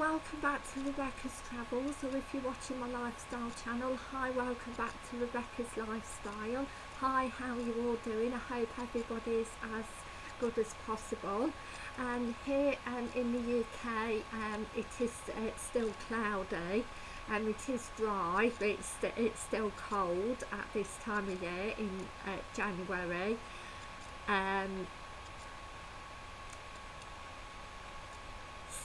welcome back to Rebecca's Travels or if you're watching my lifestyle channel, hi, welcome back to Rebecca's Lifestyle. Hi, how you all doing? I hope everybody's as good as possible. And here um, in the UK um, it is uh, still cloudy and it is dry but it's, it's still cold at this time of year in uh, January. Um,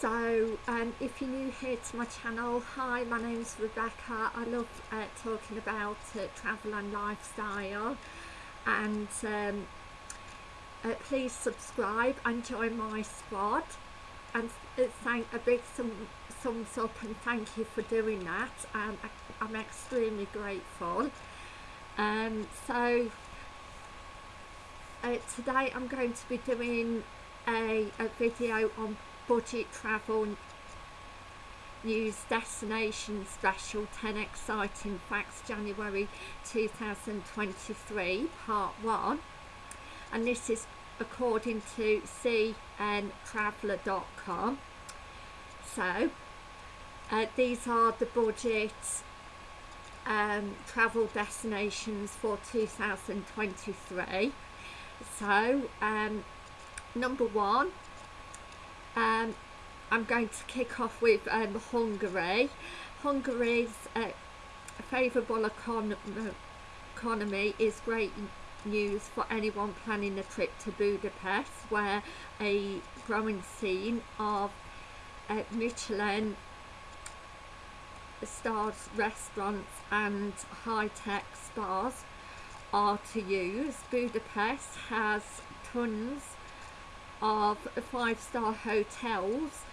so um, if you're new here to my channel hi my name's Rebecca. I love uh, talking about uh, travel and lifestyle. And um, uh, please subscribe and join my squad. And uh, thank a big thumb, thumbs up and thank you for doing that. Um, I, I'm extremely grateful. Um, so uh, today I'm going to be doing a, a video on budget travel news destination special 10 exciting facts January 2023 part 1 and this is according to cntraveller.com so uh, these are the budget um, travel destinations for 2023 so um, number one um, I'm going to kick off with um, Hungary. Hungary's uh, favourable econ economy is great news for anyone planning a trip to Budapest where a growing scene of uh, Michelin stars restaurants and high-tech spas are to use. Budapest has tons of five-star hotels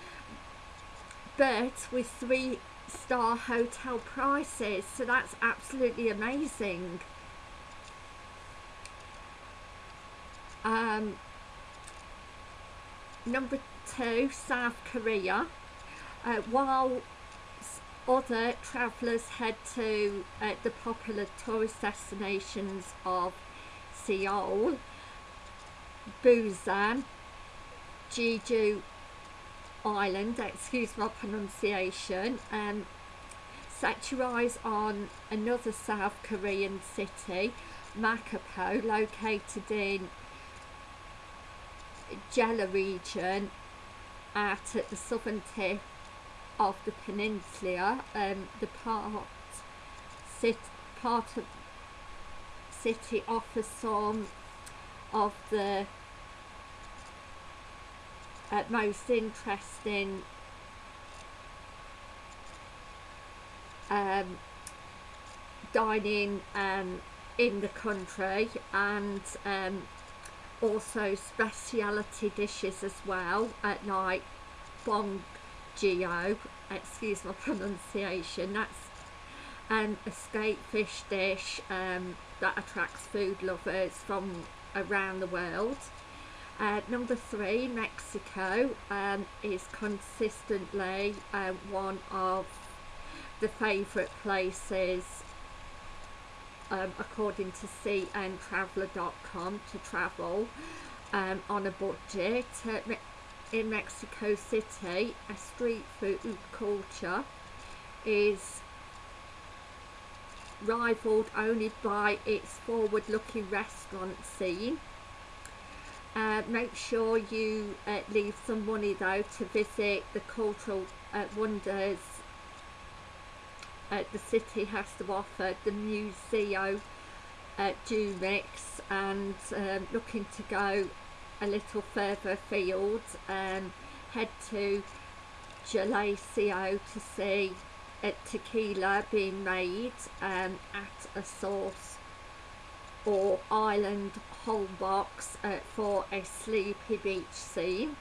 but with three star hotel prices so that's absolutely amazing. Um, number two South Korea. Uh, while other travellers head to uh, the popular tourist destinations of Seoul Busan Jeju Island, excuse my pronunciation, um, eyes on another South Korean city, Makapo, located in Jeolla region at, at the southern tip of the peninsula, um, the part, sit, part of city offers some of the uh, most interesting um, dining um, in the country and um, also speciality dishes as well at like bong geo excuse my pronunciation. That's an escape fish dish um, that attracts food lovers from around the world uh, number three, Mexico um, is consistently uh, one of the favourite places um, according to cntraveller.com to travel um, on a budget. Uh, in Mexico City, a street food culture is rivaled only by its forward-looking restaurant scene uh, make sure you uh, leave some money though to visit the cultural uh, wonders uh, the city has to offer, the Museo uh, Mix and um, looking to go a little further afield um, head to Jalisco to see a tequila being made um, at a source or island whole box uh, for a sleepy beach scene.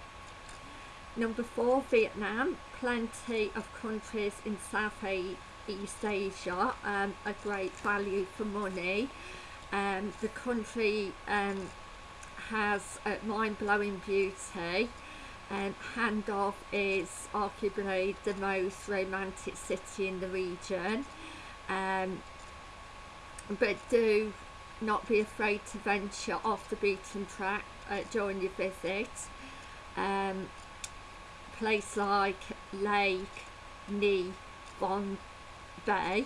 Number four, Vietnam. Plenty of countries in Southeast Asia, um, a great value for money. Um, the country um, has a mind-blowing beauty. Um, Hanoi is arguably the most romantic city in the region. Um, but do not be afraid to venture off the beaten track uh, during your visit. Um, place like Lake Ni Von Bay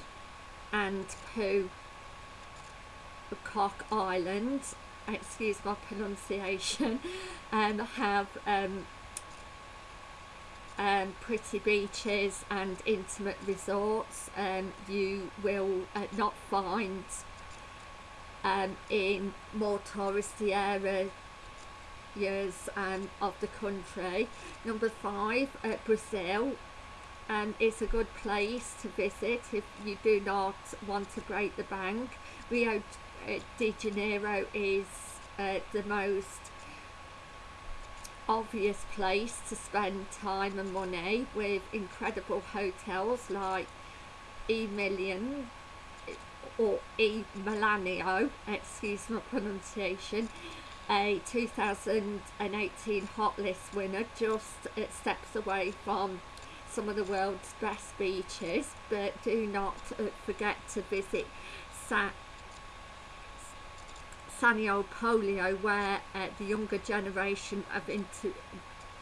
and Phu Quoc Island, excuse my pronunciation, um, have um, um, pretty beaches and intimate resorts um, you will uh, not find um, in more touristy areas um, of the country. Number five, uh, Brazil um, is a good place to visit if you do not want to break the bank. Rio uh, de Janeiro is uh, the most obvious place to spend time and money with incredible hotels like E Million or E Milanio, excuse my pronunciation, a 2018 Hot List winner, just it steps away from some of the world's best beaches, but do not uh, forget to visit Sa Sanio Polio where uh, the younger generation have into,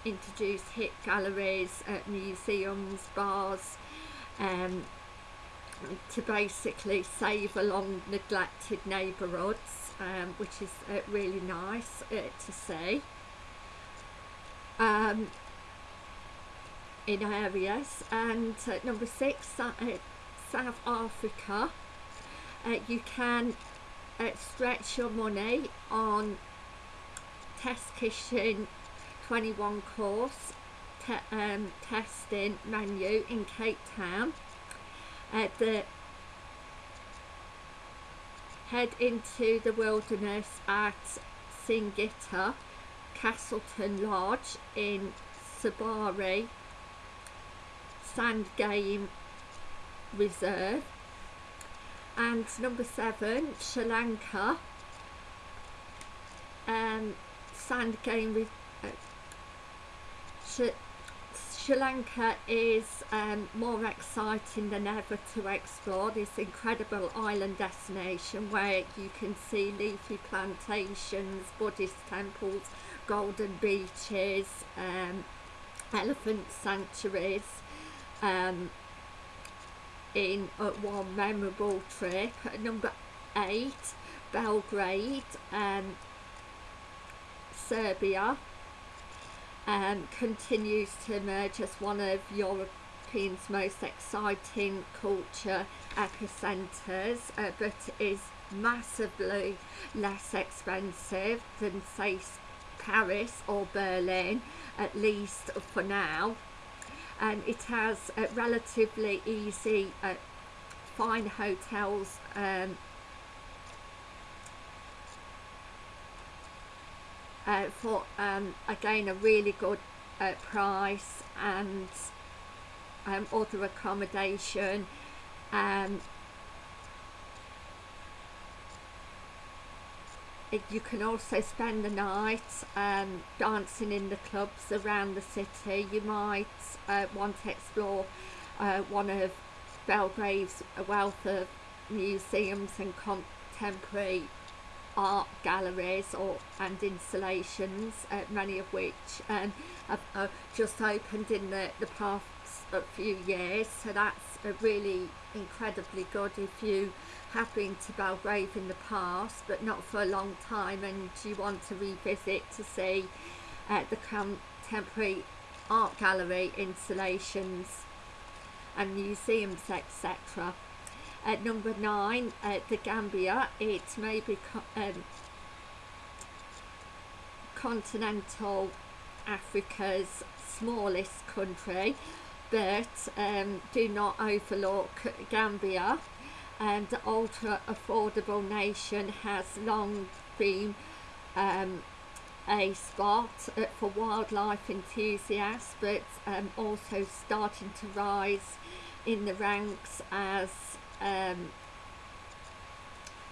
introduced hit galleries, uh, museums, bars um, to basically save along neglected neighbourhoods um, which is uh, really nice uh, to see. Um, in areas and uh, number six uh, South Africa you can uh, stretch your money on test kitchen 21 course te um, testing menu in Cape Town uh, the head into the wilderness at Singita Castleton Lodge in Sabari Sand Game Reserve. And number seven Sri Lanka um, sand game uh, Sri, Lanka is um, more exciting than ever to explore this incredible island destination where you can see leafy plantations, Buddhist temples, golden beaches, um, elephant sanctuaries, um, in uh, one memorable trip. Number eight, Belgrade, um, Serbia, um, continues to emerge as one of Europe's most exciting culture epicentres, uh, but is massively less expensive than say Paris or Berlin, at least for now. And it has uh, relatively easy uh, fine hotels um, uh, for um, again a really good uh, price and um, other accommodation um, you can also spend the night um, dancing in the clubs around the city. You might uh, want to explore uh, one of Belgrade's wealth of museums and contemporary art galleries or and installations, uh, many of which um, have uh, just opened in the, the past few years. So that's a really incredibly good if you have been to Belgrade in the past but not for a long time and you want to revisit to see uh, the contemporary art gallery installations and museums etc. At number nine, uh, the Gambia, it may be co um, continental Africa's smallest country but um, do not overlook Gambia. And the ultra affordable nation has long been um, a spot uh, for wildlife enthusiasts but um, also starting to rise in the ranks as um,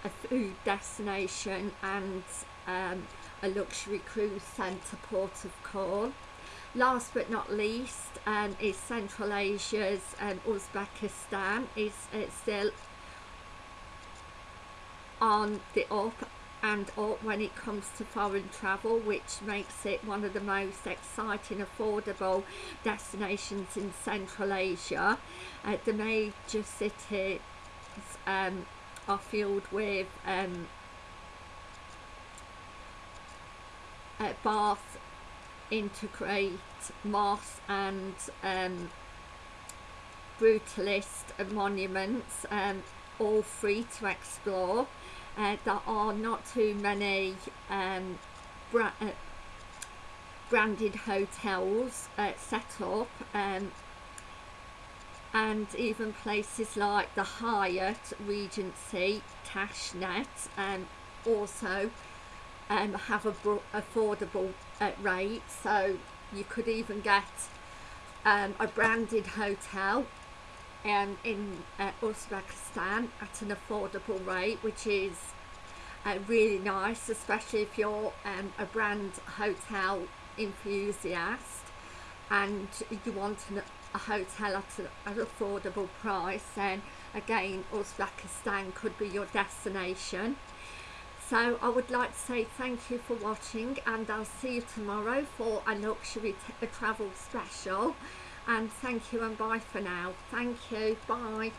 a food destination and um, a luxury cruise centre port of call. Last but not least um, is Central Asia's um, Uzbekistan is uh, still on the up and or when it comes to foreign travel which makes it one of the most exciting affordable destinations in Central Asia uh, the major cities um, are filled with um, uh, Bath integrate mosque and um, brutalist monuments um, all free to explore. Uh, there are not too many um, bra uh, branded hotels uh, set up um, and even places like the Hyatt, Regency, Tashkent and also um, have a affordable uh, rate. So you could even get um, a branded hotel um, in uh, Uzbekistan at an affordable rate which is uh, really nice especially if you're um, a brand hotel enthusiast and you want an, a hotel at an affordable price then again Uzbekistan could be your destination. So I would like to say thank you for watching and I'll see you tomorrow for a luxury travel special. And thank you and bye for now. Thank you. Bye